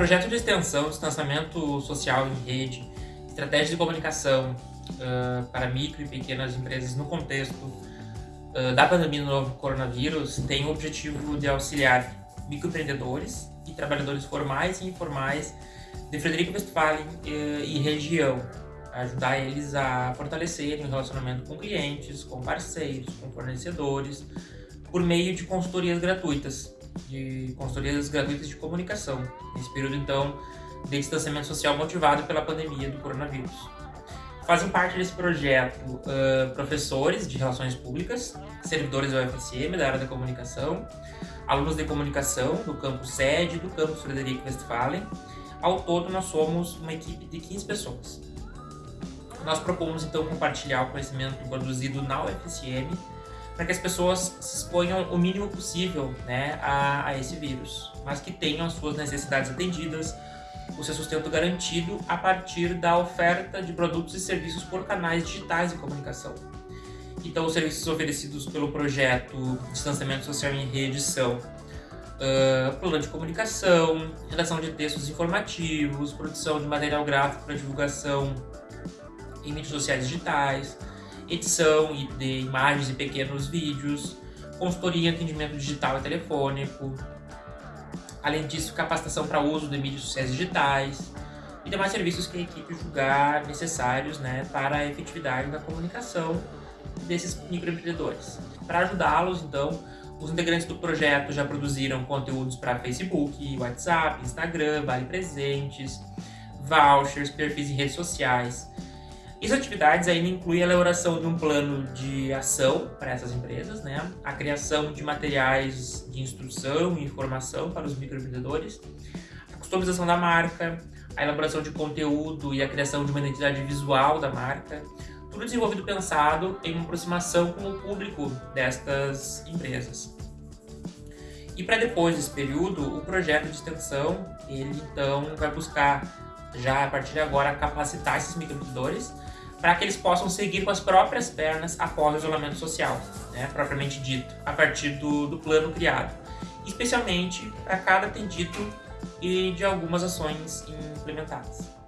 projeto de extensão, distanciamento social em rede, estratégia de comunicação uh, para micro e pequenas empresas no contexto uh, da pandemia do novo coronavírus tem o objetivo de auxiliar microempreendedores e trabalhadores formais e informais de Frederico Westphalen uh, e região, ajudar eles a fortalecerem o relacionamento com clientes, com parceiros, com fornecedores, por meio de consultorias gratuitas, de consultorias gratuitas de comunicação, nesse período então de distanciamento social motivado pela pandemia do coronavírus. Fazem parte desse projeto uh, professores de relações públicas, servidores da UFSM, da área da comunicação, alunos de comunicação do campus sede do campus Frederico Westphalen. Ao todo, nós somos uma equipe de 15 pessoas. Nós propomos, então, compartilhar o conhecimento produzido na UFSM para que as pessoas se exponham o mínimo possível né, a, a esse vírus, mas que tenham as suas necessidades atendidas, o seu sustento garantido a partir da oferta de produtos e serviços por canais digitais de comunicação. Então, os serviços oferecidos pelo projeto Distanciamento Social em Rede são uh, plano de comunicação, redação de textos informativos, produção de material gráfico para divulgação em mídias sociais digitais, edição de imagens e pequenos vídeos, consultoria em atendimento digital e telefônico, além disso, capacitação para uso de mídias sociais digitais e demais serviços que a equipe julgar necessários né, para a efetividade da comunicação desses microempreendedores. Para ajudá-los, então, os integrantes do projeto já produziram conteúdos para Facebook, WhatsApp, Instagram, Vale Presentes, vouchers, perfis em redes sociais, essas atividades ainda incluem a elaboração de um plano de ação para essas empresas, né? a criação de materiais de instrução e informação para os microempreendedores, a customização da marca, a elaboração de conteúdo e a criação de uma identidade visual da marca, tudo desenvolvido pensado em uma aproximação com o público destas empresas. E para depois desse período, o projeto de extensão, ele então vai buscar já a partir de agora capacitar esses microempreendedores para que eles possam seguir com as próprias pernas após o isolamento social, né, propriamente dito, a partir do, do plano criado, especialmente para cada atendido e de algumas ações implementadas.